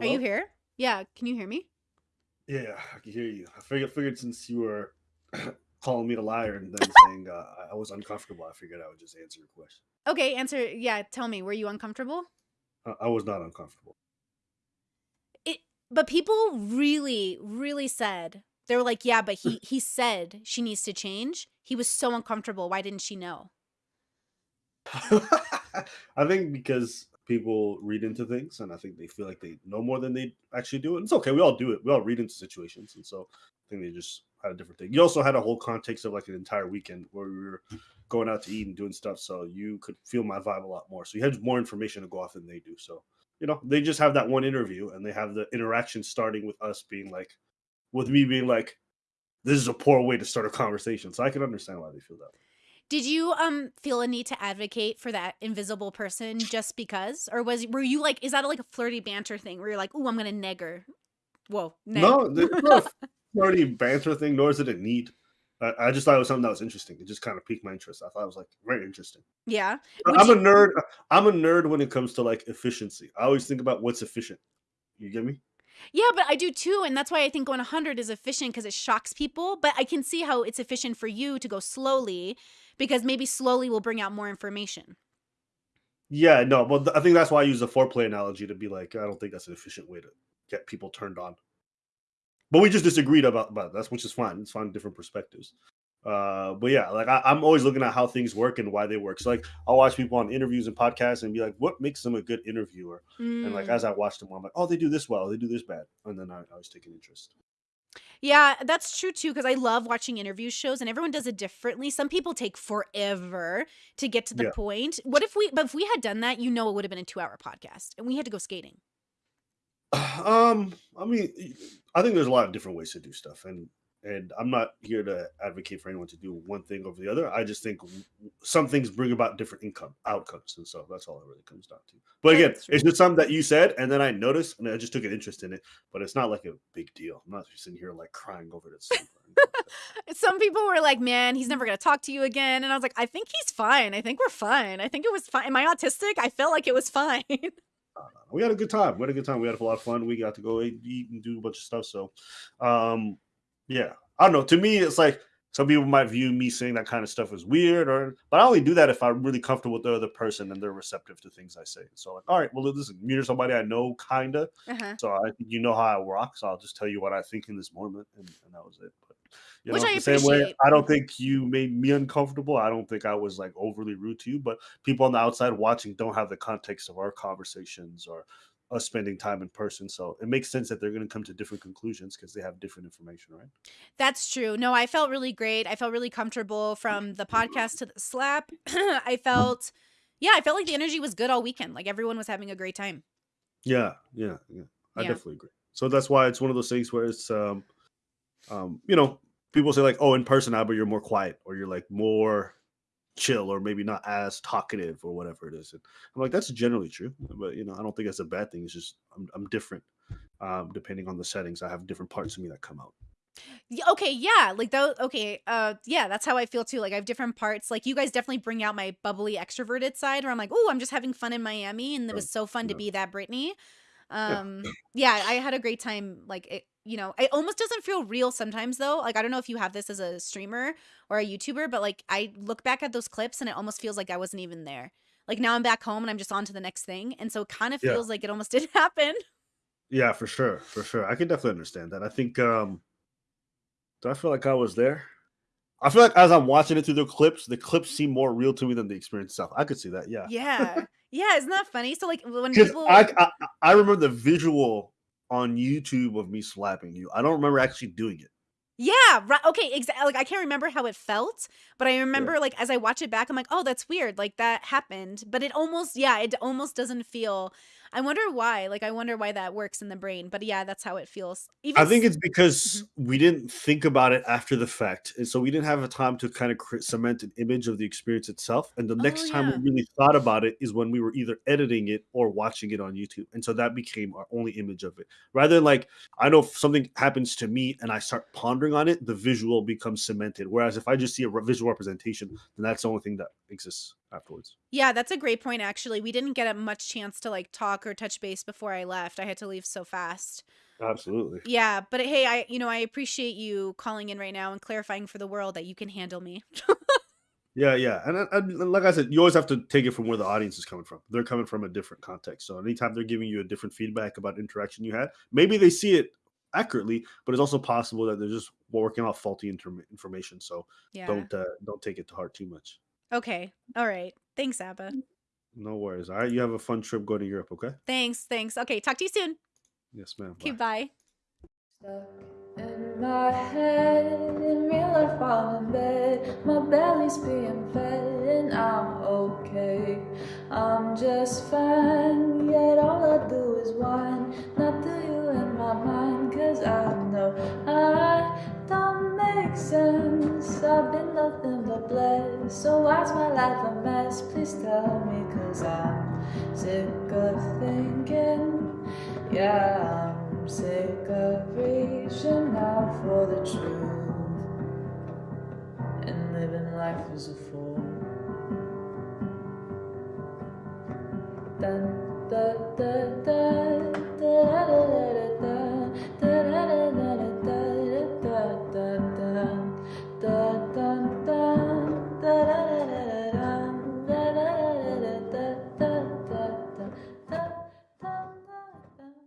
Are you here? Yeah, can you hear me? Yeah, I can hear you. I figured, figured since you were calling me a liar and then saying uh, I I was uncomfortable, I figured I would just answer your question. Okay, answer. Yeah, tell me, were you uncomfortable? I, I was not uncomfortable. It, but people really, really said they were like, yeah, but he he said she needs to change. He was so uncomfortable. Why didn't she know? I think because people read into things and I think they feel like they know more than they actually do. And it's okay. We all do it. We all read into situations. And so I think they just had a different thing. You also had a whole context of like an entire weekend where we were going out to eat and doing stuff. So you could feel my vibe a lot more. So you had more information to go off than they do. So, you know, they just have that one interview and they have the interaction starting with us being like, with me being like, this is a poor way to start a conversation. So I can understand why they feel that way. Did you um feel a need to advocate for that invisible person just because, or was were you like, is that like a flirty banter thing where you're like, oh, I'm gonna neg her? Whoa, neg. No, it's not a flirty banter thing, nor is it a need. I, I just thought it was something that was interesting. It just kind of piqued my interest. I thought it was like very interesting. yeah. Would I'm a nerd. I'm a nerd when it comes to like efficiency. I always think about what's efficient. You get me? Yeah, but I do too, and that's why I think going 100 is efficient because it shocks people. But I can see how it's efficient for you to go slowly because maybe slowly will bring out more information. Yeah, no, but I think that's why I use the foreplay analogy to be like, I don't think that's an efficient way to get people turned on. But we just disagreed about about that, which is fine. It's fine, different perspectives. Uh, but yeah, like I, I'm always looking at how things work and why they work. So like I'll watch people on interviews and podcasts and be like, what makes them a good interviewer? And like Mm. as I watch them, I'm like, oh, they do this well, they do this bad, and then I, I take an interest. Yeah, that's true too. Because I love watching interview shows, and everyone does it differently. Some people take forever to get to the Yeah. point. What if we? But if we had done that, you know, it would have been a two-hour podcast, and we had to go skating. Um, I mean, I think there's a lot of different ways to do stuff, and and I'm not here to advocate for anyone to do one thing over the other. I just think some things bring about different income outcomes, and so that's all it really comes down to. But again, it's just something that you said, and then I noticed, and I just took an interest in it. But it's not like a big deal. I'm not sitting here like crying over it. or anything like that. Some people were like, "Man, he's never gonna talk to you again," and I was like, "I think he's fine. I think we're fine. I think it was fine." Am I autistic? I felt like it was fine. We had a good time. We had a good time. We had a lot of fun. We got to go eat, eat and do a bunch of stuff. So, um, yeah, I don't know. To me, it's like some people might view me saying that kind of stuff as weird, or but I only do that if I'm really comfortable with the other person and they're receptive to things I say. So, like, all right, well, this is you're somebody I know, kinda. uh-huh. So I think you know how I rock. So I'll just tell you what I think in this moment, and, and that was it. But you Which know, I the same way, appreciate. I don't think you made me uncomfortable. I don't think I was like overly rude to you, but people on the outside watching don't have the context of our conversations or us spending time in person. So it makes sense that they're going to come to different conclusions because they have different information, right? That's true. No, I felt really great. I felt really comfortable from the podcast to the slap. I felt, yeah, I felt like the energy was good all weekend. Like everyone was having a great time. Yeah, yeah, yeah. I Yeah. definitely agree. So that's why it's one of those things where it's, um, um, you know, people say like, oh, in person, Albert, you're more quiet or you're like more chill or maybe not as talkative or whatever it is. And I'm like, that's generally true, but you know, I don't think that's a bad thing. It's just I'm, I'm different um, depending on the settings. I have different parts of me that come out. Okay, yeah, like though. Okay, uh, yeah, that's how I feel too. Like I have different parts. Like you guys definitely bring out my bubbly extroverted side, where I'm like, oh, I'm just having fun in Miami, and it Yeah, was so fun to yeah, be that Brittany. Yeah. Um, yeah, I had a great time. Like it, you know, it almost doesn't feel real sometimes though. Like I don't know if you have this as a streamer or a YouTuber, but like I look back at those clips and it almost feels like I wasn't even there. Like now I'm back home and I'm just on to the next thing, and so it kind of Yeah, feels like it almost did happen. yeah, for sure, for sure. I can definitely understand that. I think. um Do I feel like I was there? I feel like as I'm watching it through the clips, the clips seem more real to me than the experience itself. I could see that, yeah. Yeah, yeah, isn't that funny? So like when Because I, people I I remember the visual on YouTube of me slapping you. I don't remember actually doing it. Yeah, right. Okay, exactly. Like I can't remember how it felt, but I Yeah. remember like as I watch it back, I'm like, oh, that's weird. Like that happened, but it almost, yeah, it almost doesn't feel. I wonder why. Like I wonder why that works in the brain. But yeah, that's how it feels. Even. I think it's because Mhm. we didn't think about it after the fact, and so we didn't have a time to kind of cre- cement an image of the experience itself. And the Oh next time we really thought about it is when we were either editing it or watching it on YouTube, and so that became our only image of it. Rather than like, I know if something happens to me and I start pondering on it, the visual becomes cemented. Whereas if I just see a visual representation, then that's the only thing that exists afterwards. Yeah, that's a great point actually. We didn't get a much chance to like talk or touch base before I left. I had to leave so fast. Absolutely. Yeah, but hey, I you know, I appreciate you calling in right now and clarifying for the world that you can handle me. Yeah, yeah, and, and, like I said, you always have to take it from where the audience is coming from. They're coming from a different context, so anytime they're giving you a different feedback about interaction you had, maybe they see it accurately, but it's also possible that they're just working off faulty inter- information. So yeah. don't uh, don't take it to heart too much. Okay. All right. Thanks, Abba. Mm. No worries. All right, you have a fun trip going to Europe. Okay. Thanks. Thanks. Okay. Talk to you soon. Yes, ma'am. Okay. Bye. Stuck in my head, in real life while in bed, my belly's being fed and I'm okay. I'm just fine, yet all I do is whine. Not to you in my mind, cause I know I don't make sense. I've been nothing but blessed, so why's my life a mess? Please tell me, cause I'm sick of thinking, yeah. I'm sick of reaching out for the truth and living life as a fool. Dun, da, da, da.